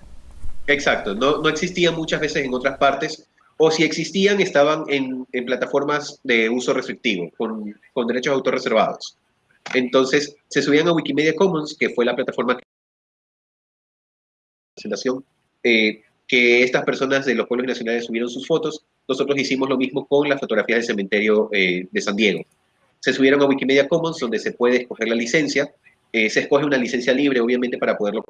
Exacto, no, no existían muchas veces en otras partes, o si existían, estaban en, plataformas de uso restrictivo, con, con, derechos de autor reservados. Entonces, se subían a Wikimedia Commons, que fue la plataforma que eh, que estas personas de los pueblos nacionales subieron sus fotos. Nosotros hicimos lo mismo con las fotografías del cementerio eh, de San Diego. Se subieron a Wikimedia Commons, donde se puede escoger la licencia. Eh, se escoge una licencia libre, obviamente, para poderlo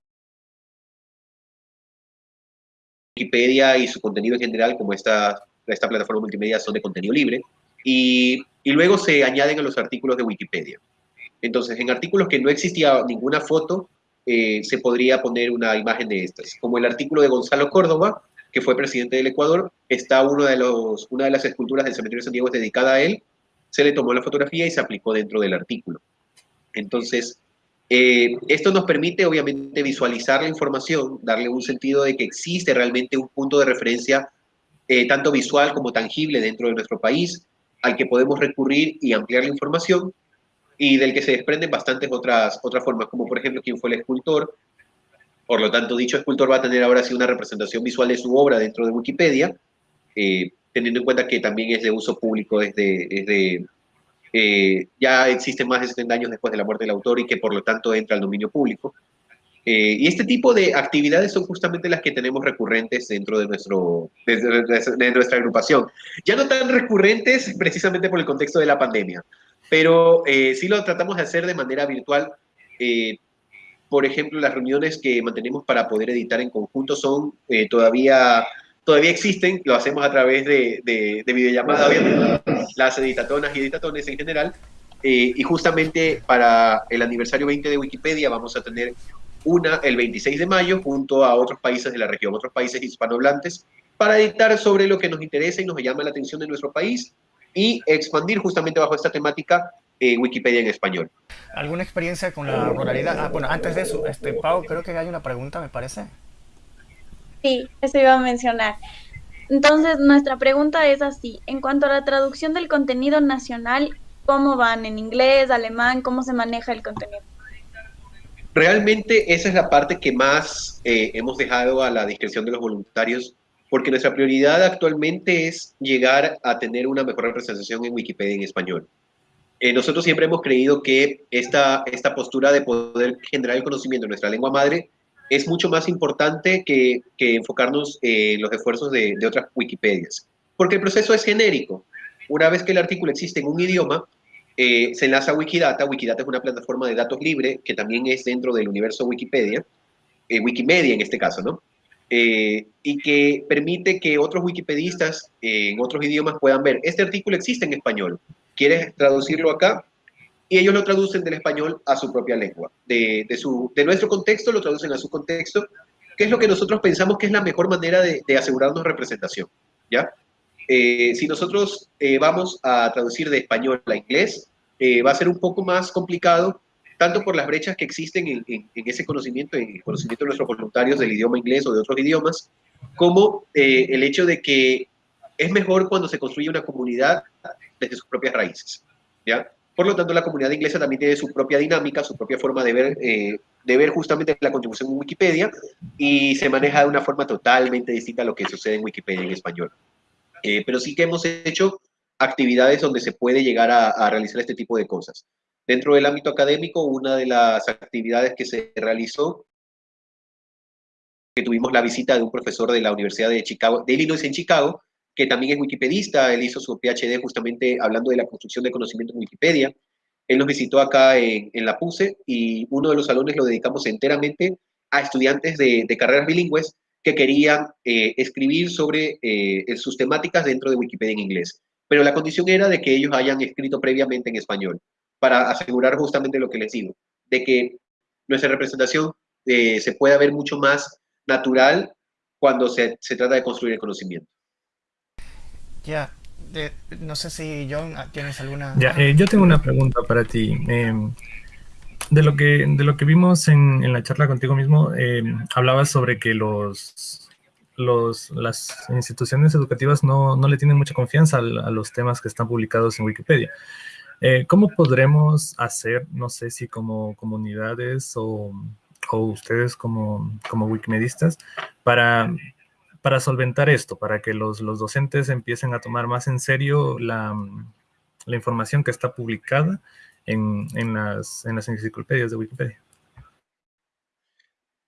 Wikipedia y su contenido en general, como esta, esta plataforma multimedia, son de contenido libre. Y, y, luego se añaden a los artículos de Wikipedia. Entonces, en artículos que no existía ninguna foto, eh, se podría poner una imagen de estas. Como el artículo de Gonzalo Córdoba, que fue presidente del Ecuador, está uno de los, una de las esculturas del cementerio de San Diego dedicada a él, se le tomó la fotografía y se aplicó dentro del artículo. Entonces, eh, esto nos permite, obviamente, visualizar la información, darle un sentido de que existe realmente un punto de referencia, eh, tanto visual como tangible dentro de nuestro país, al que podemos recurrir y ampliar la información, y del que se desprenden bastantes otras, otras formas, como por ejemplo quién fue el escultor. Por lo tanto, dicho escultor va a tener ahora sí una representación visual de su obra dentro de Wikipedia, eh, teniendo en cuenta que también es de uso público desde, desde eh, ya existen más de 70 años después de la muerte del autor y que por lo tanto entra al dominio público. Eh, y este tipo de actividades son justamente las que tenemos recurrentes dentro de, nuestro, de, nuestra agrupación. Ya no tan recurrentes precisamente por el contexto de la pandemia, pero eh, sí lo tratamos de hacer de manera virtual. por ejemplo, las reuniones que mantenemos para poder editar en conjunto son todavía todavía existen, lo hacemos a través de, de, de videollamada, obviamente, las editatonas y editatones en general, eh, y justamente para el aniversario 20 de Wikipedia vamos a tener una el 26 de mayo junto a otros países de la región, otros países hispanohablantes, para editar sobre lo que nos interesa y nos llama la atención de nuestro país y expandir justamente bajo esta temática Wikipedia en español. ¿Alguna experiencia con la ruralidad? Ah, bueno, antes de eso, este, Pau, creo que hay una pregunta, me parece. Sí, eso iba a mencionar. Entonces, nuestra pregunta es así. En cuanto a la traducción del contenido nacional, ¿cómo van? ¿En inglés, alemán? ¿Cómo se maneja el contenido? Realmente esa es la parte que más eh, hemos dejado a la discreción de los voluntarios, porque nuestra prioridad actualmente es llegar a tener una mejor representación en Wikipedia en español. Eh, nosotros siempre hemos creído que esta, esta postura de poder generar el conocimiento en nuestra lengua madre es mucho más importante que, que enfocarnos en los esfuerzos de, de otras Wikipedias, porque el proceso es genérico. Una vez que el artículo existe en un idioma, eh, se enlaza a Wikidata. Wikidata es una plataforma de datos libre que también es dentro del universo Wikipedia, eh, Wikimedia en este caso, ¿no? Eh, y que permite que otros wikipedistas en otros idiomas puedan ver, este artículo existe en español, ¿quieres traducirlo acá? Y ellos lo traducen del español a su propia lengua. De, su, de nuestro contexto lo traducen a su contexto, que es lo que nosotros pensamos que es la mejor manera de, de asegurarnos representación, ¿ya? si nosotros vamos a traducir de español a inglés, eh, va a ser un poco más complicado, tanto por las brechas que existen en, ese conocimiento, en el conocimiento de nuestros voluntarios del idioma inglés o de otros idiomas, como eh, el hecho de que es mejor cuando se construye una comunidad desde sus propias raíces. ¿ya? Por lo tanto, la comunidad inglesa también tiene su propia dinámica, su propia forma de ver, eh, de ver justamente la contribución en Wikipedia y se maneja de una forma totalmente distinta a lo que sucede en Wikipedia en español. pero sí que hemos hecho actividades donde se puede llegar a, realizar este tipo de cosas. Dentro del ámbito académico, una de las actividades que se realizó, que tuvimos la visita de un profesor de la Universidad de Chicago, de Illinois en Chicago, que también es wikipedista, él hizo su PhD justamente hablando de la construcción de conocimiento en Wikipedia. Él nos visitó acá en, la PUSE y uno de los salones lo dedicamos enteramente a estudiantes de, carreras bilingües que querían eh, escribir sobre eh, sus temáticas dentro de Wikipedia en inglés pero la condición era de que ellos hayan escrito previamente en español, para asegurar justamente lo que les digo, de que nuestra representación eh, se pueda ver mucho más natural cuando se, se trata de construir el conocimiento. Ya, no sé si John ah, tienes alguna... Ya, eh, yo tengo una pregunta para ti. Em, de, lo que, de lo que vimos en, en la charla contigo mismo, em, hablabas sobre que los los, las instituciones educativas no, no, le tienen mucha confianza a, los temas que están publicados en Wikipedia. Eh, ¿Cómo podremos hacer, no sé si como comunidades o, o ustedes como, como wikimedistas, para, para solventar esto, para que los, los, docentes empiecen a tomar más en serio la, la información que está publicada en, en, las, en las enciclopedias de Wikipedia?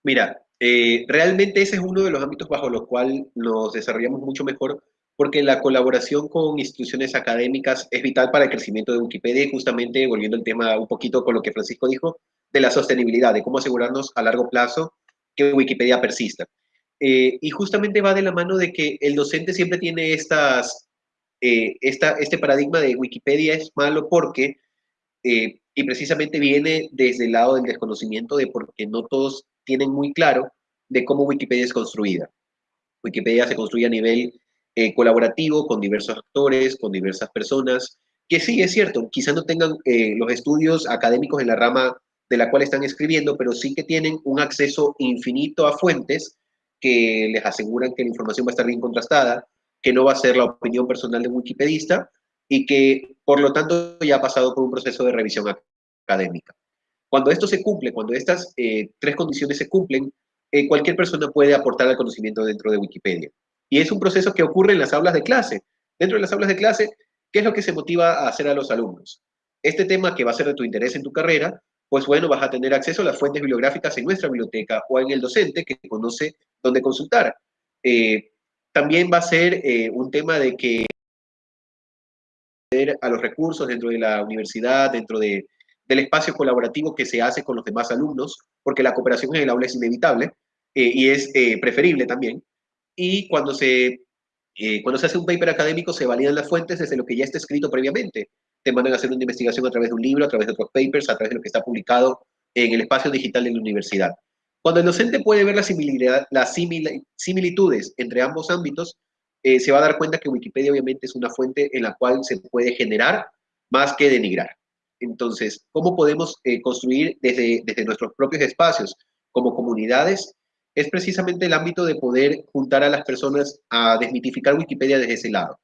Mira, eh, realmente ese es uno de los ámbitos bajo los cuales nos desarrollamos mucho mejor porque la colaboración con instituciones académicas es vital para el crecimiento de Wikipedia y justamente volviendo al tema un poquito con lo que Francisco dijo, de la sostenibilidad, de cómo asegurarnos a largo plazo que Wikipedia persista. Eh, y justamente va de la mano de que el docente siempre tiene estas, eh, esta, este paradigma de Wikipedia es malo porque, y precisamente viene desde el lado del desconocimiento de por qué no todos tienen muy claro de cómo Wikipedia es construida. Wikipedia se construye a nivel eh, colaborativo con diversos actores, con diversas personas, que sí, es cierto, quizá no tengan eh, los estudios académicos en la rama de la cual están escribiendo, pero sí que tienen un acceso infinito a fuentes que les aseguran que la información va a estar bien contrastada, que no va a ser la opinión personal de un wikipedista y que, por lo tanto, ya ha pasado por un proceso de revisión académica. Cuando esto se cumple, cuando estas eh, tres condiciones se cumplen, eh, cualquier persona puede aportar al conocimiento dentro de Wikipedia. Y es un proceso que ocurre en las aulas de clase. Dentro de las aulas de clase, ¿qué es lo que se motiva a hacer a los alumnos? Este tema que va a ser de tu interés en tu carrera, pues bueno, vas a tener acceso a las fuentes bibliográficas en nuestra biblioteca o en el docente que conoce dónde consultar. Eh, también va a ser un tema de que a los recursos dentro de la universidad, dentro de del espacio colaborativo que se hace con los demás alumnos, porque la cooperación en el aula es inevitable eh, y es eh, preferible también. Y cuando se, eh, cuando se hace un paper académico, se validan las fuentes desde lo que ya está escrito previamente. Te mandan a hacer una investigación a través de un libro, a través de otros papers, a través de lo que está publicado en el espacio digital de la universidad. Cuando el docente puede ver la las similitudes entre ambos ámbitos, se va a dar cuenta que Wikipedia obviamente es una fuente en la cual se puede generar más que denigrar. Entonces, ¿cómo podemos eh, construir desde, desde nuestros propios espacios como comunidades? Es precisamente el ámbito de poder juntar a las personas a desmitificar Wikipedia desde ese lado,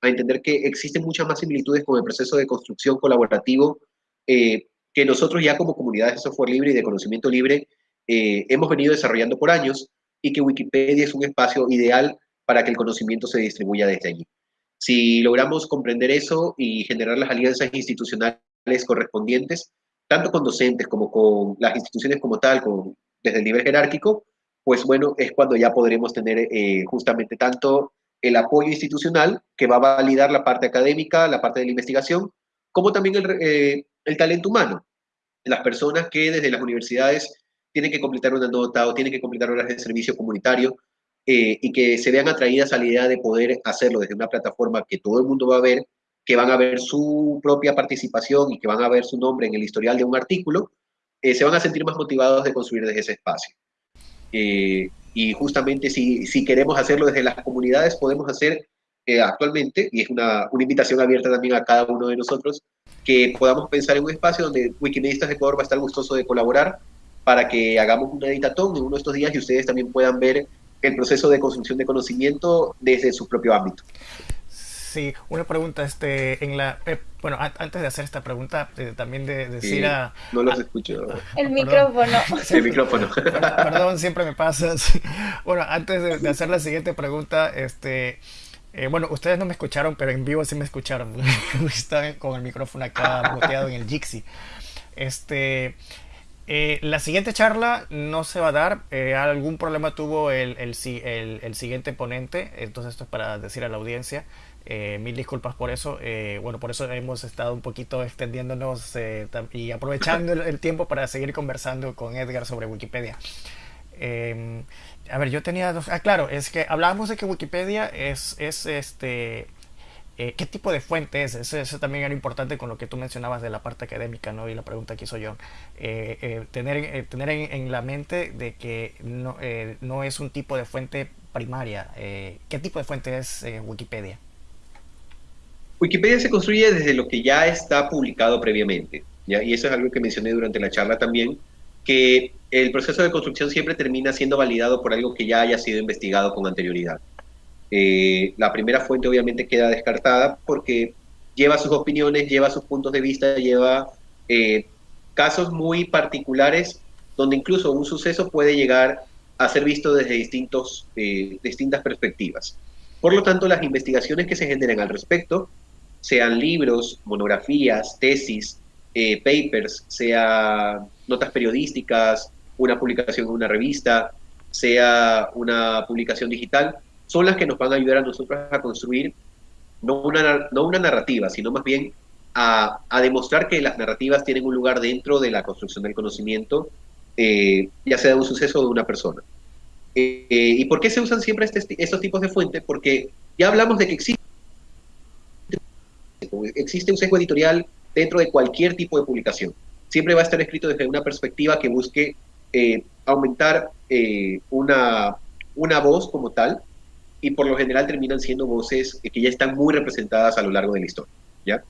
a entender que existen muchas más similitudes con el proceso de construcción colaborativo eh, que nosotros ya como comunidades de software libre y de conocimiento libre eh, hemos venido desarrollando por años y que Wikipedia es un espacio ideal para que el conocimiento se distribuya desde allí. Si logramos comprender eso y generar las alianzas institucionales correspondientes, tanto con docentes como con las instituciones como tal, con, desde el nivel jerárquico, pues bueno, es cuando ya podremos tener eh, justamente tanto el apoyo institucional que va a validar la parte académica, la parte de la investigación, como también el, eh, el talento humano. Las personas que desde las universidades tienen que completar una nota o tienen que completar horas de servicio comunitario eh, y que se vean atraídas a la idea de poder hacerlo desde una plataforma que todo el mundo va a ver, que van a ver su propia participación y que van a ver su nombre en el historial de un artículo, eh, se van a sentir más motivados de construir desde ese espacio. Eh, y justamente si, si, queremos hacerlo desde las comunidades, podemos hacer actualmente, y es una, una invitación abierta también a cada uno de nosotros, que podamos pensar en un espacio donde Wikimedistas de Ecuador va a estar gustoso de colaborar para que hagamos una editatón en uno de estos días y ustedes también puedan ver el proceso de construcción de conocimiento desde su propio ámbito. Sí, una pregunta, este, en la, eh, bueno, antes de hacer esta pregunta, eh, también de, decir a... No los escucho. El micrófono. el micrófono. Perdón, siempre me pasa. Bueno, antes de, hacer la siguiente pregunta, este, eh, bueno, ustedes no me escucharon, pero en vivo sí me escucharon. Están con el micrófono acá boteado en el Jixi. Este, eh, la siguiente charla no se va a dar. Eh, algún problema tuvo el, el, siguiente ponente. Entonces esto es para decir a la audiencia. Eh, mil disculpas por eso. bueno, por eso hemos estado un poquito extendiéndonos y aprovechando el, tiempo para seguir conversando con Edgar sobre Wikipedia. Em, a ver, yo tenía dos... Ah, claro, es que hablábamos de que Wikipedia es, es este eh, ¿Qué tipo de fuente es? Eso, también era importante con lo que tú mencionabas de la parte académica, ¿no? Y la pregunta que hizo John. Eh, eh, tener tener en, la mente de que no, no, es un tipo de fuente primaria. ¿Qué tipo de fuente es Wikipedia? Wikipedia se construye desde lo que ya está publicado previamente. Y eso es algo que mencioné durante la charla también, que el proceso de construcción siempre termina siendo validado por algo que ya haya sido investigado con anterioridad. Eh, la primera fuente obviamente queda descartada porque lleva sus opiniones, lleva sus puntos de vista, lleva eh, casos muy particulares donde incluso un suceso puede llegar a ser visto desde distintos, eh, distintas perspectivas. Por lo tanto, las investigaciones que se generen al respecto, sean libros, monografías, tesis, papers, sea notas periodísticas, una publicación en una revista, sea una publicación digital, son las que nos van a ayudar a nosotros a construir no una, no una narrativa, sino más bien a, a, demostrar que las narrativas tienen un lugar dentro de la construcción del conocimiento, eh, ya sea de un suceso o de una persona. Eh, eh, ¿Y por qué se usan siempre este, estos tipos de fuentes? Porque ya hablamos de que existe, existe un sesgo editorial dentro de cualquier tipo de publicación. Siempre va a estar escrito desde una perspectiva que busque aumentar una, una voz como tal, y por lo general terminan siendo voces que ya están muy representadas a lo largo de la historia, ¿ya?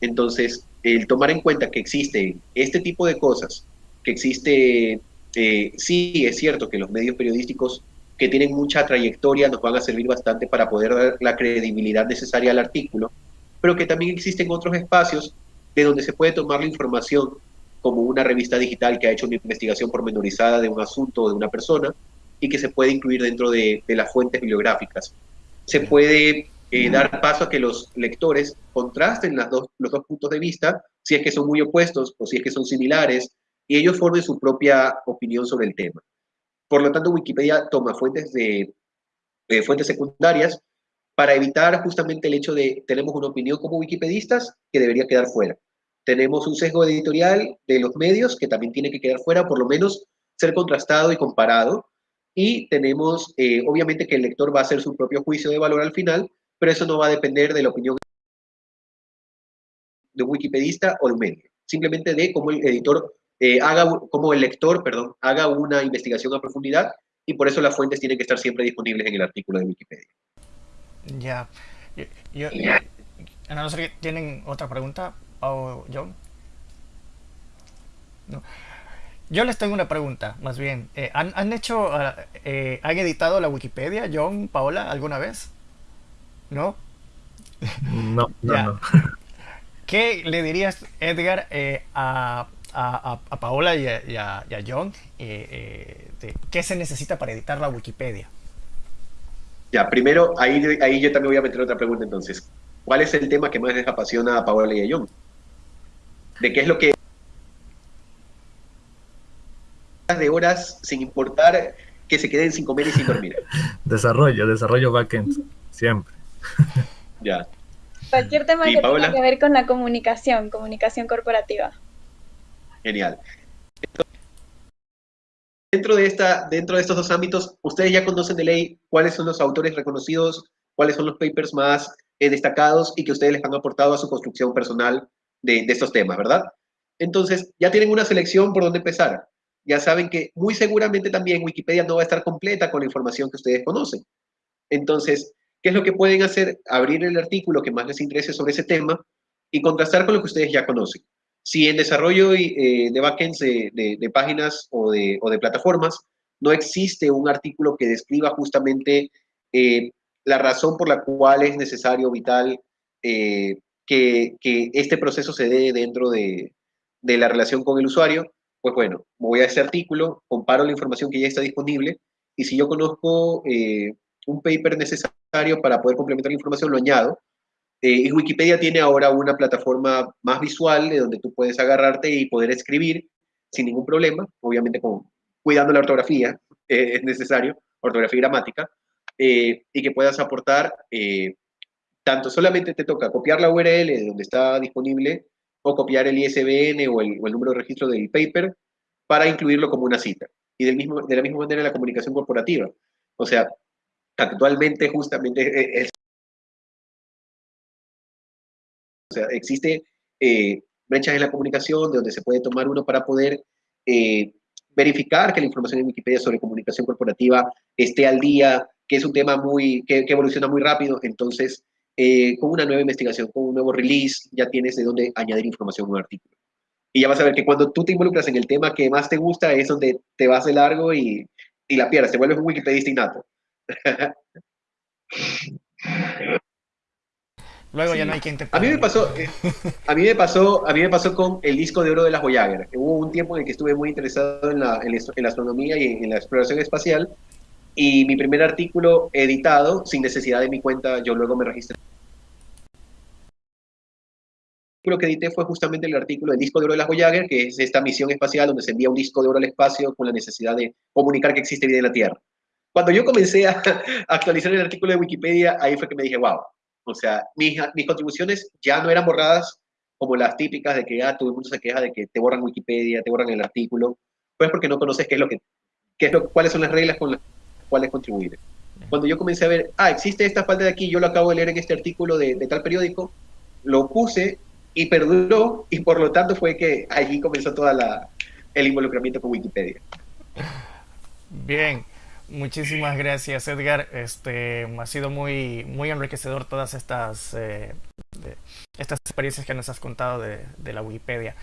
Entonces, el tomar en cuenta que existe este tipo de cosas, que existe, eh, sí es cierto que los medios periodísticos que tienen mucha trayectoria nos van a servir bastante para poder dar la credibilidad necesaria al artículo, pero que también existen otros espacios de donde se puede tomar la información como una revista digital que ha hecho una investigación pormenorizada de un asunto o de una persona, y que se puede incluir dentro de, las fuentes bibliográficas. Se puede eh, dar paso a que los lectores contrasten las dos, los dos puntos de vista, si es que son muy opuestos o si es que son similares, y ellos formen su propia opinión sobre el tema. Por lo tanto, Wikipedia toma fuentes, de, fuentes secundarias para evitar justamente el hecho de tenemos una opinión como wikipedistas que debería quedar fuera. Tenemos un sesgo editorial de los medios que también tiene que quedar fuera, por lo menos ser contrastado y comparado, y tenemos, eh, obviamente, que el lector va a hacer su propio juicio de valor al final, pero eso no va a depender de la opinión de un wikipedista o de un medio, simplemente de cómo el editor eh, haga, cómo el lector, perdón, haga una investigación a profundidad y por eso las fuentes tienen que estar siempre disponibles en el artículo de Wikipedia. Ya. Yo, no sé, ¿tienen otra pregunta, o John? Yo les tengo una pregunta, más bien. Eh, ¿han, ¿han, hecho, uh, eh, han editado la Wikipedia, John, Paola, alguna vez? ¿No? No, no, no. ¿Qué le dirías, Edgar, eh, a, a, a, Paola y a, y a John? Eh, de, ¿Qué se necesita para editar la Wikipedia? Ya, primero, ahí, ahí yo también voy a meter otra pregunta entonces. ¿Cuál es el tema que más les apasiona a Paola y a John? ¿De qué es lo que de horas sin importar que se queden sin comer y sin dormir? Desarrollo, desarrollo backend, siempre. Ya. Cualquier tema que Paola? tenga que ver con la comunicación, comunicación corporativa. Genial. Dentro de, esta, dentro de estos dos ámbitos, ustedes ya conocen de ley cuáles son los autores reconocidos, cuáles son los papers más eh, destacados y que ustedes les han aportado a su construcción personal de, de estos temas, ¿verdad? Entonces, ya tienen una selección por dónde empezar. Ya saben que muy seguramente también Wikipedia no va a estar completa con la información que ustedes conocen. Entonces, ¿qué es lo que pueden hacer? Abrir el artículo que más les interese sobre ese tema y contrastar con lo que ustedes ya conocen. Si en desarrollo eh, de backends de, de, de páginas o de, plataformas no existe un artículo que describa justamente eh, la razón por la cual es necesario, vital, eh, que, este proceso se dé dentro de, de la relación con el usuario, pues bueno, voy a ese artículo, comparo la información que ya está disponible y si yo conozco eh, un paper necesario para poder complementar la información, lo añado. Eh, y Wikipedia tiene ahora una plataforma más visual de donde tú puedes agarrarte y poder escribir sin ningún problema, obviamente con, cuidando la ortografía, eh, es necesario, ortografía y gramática, y que puedas aportar, tanto solamente te toca copiar la URL de donde está disponible o copiar el ISBN o el, número de registro del paper para incluirlo como una cita. Y del mismo, de la misma manera la comunicación corporativa. O sea, actualmente justamente es... O sea, existe eh, brechas en la comunicación de donde se puede tomar uno para poder eh, verificar que la información en Wikipedia sobre comunicación corporativa esté al día, que es un tema muy, que evoluciona muy rápido, entonces eh, con una nueva investigación, con un nuevo release, ya tienes de dónde añadir información a un artículo. Y ya vas a ver que cuando tú te involucras en el tema que más te gusta es donde te vas de largo y, y la pierdes, te vuelves un wikipedista innato. Luego sí. ya no hay quien te A mí me pasó, a mí me pasó, a mí me pasó con el disco de oro de las Voyager. Hubo un tiempo en el que estuve muy interesado en la, en la, en la astronomía y en, en la exploración espacial y mi primer artículo editado, sin necesidad de mi cuenta, yo luego me registré. El artículo que edité fue justamente el artículo del disco de oro de las Voyager, que es esta misión espacial donde se envía un disco de oro al espacio con la necesidad de comunicar que existe vida en la Tierra. Cuando yo comencé a, actualizar el artículo de Wikipedia, ahí fue que me dije, wow, o sea, mis, mis contribuciones ya no eran borradas como las típicas de que ah, todo el mundo se queja de que te borran Wikipedia, te borran el artículo, pues porque no conoces qué es lo que, qué es lo, cuáles son las reglas con las cuales contribuir. Cuando yo comencé a ver, ah, existe esta falta de aquí, yo lo acabo de leer en este artículo de, de tal periódico, lo puse y perduró y por lo tanto fue que allí comenzó toda la, el involucramiento con Wikipedia. Bien, muchísimas gracias Edgar. Este ha sido muy muy enriquecedor todas estas eh, estas experiencias que nos has contado de, de la Wikipedia.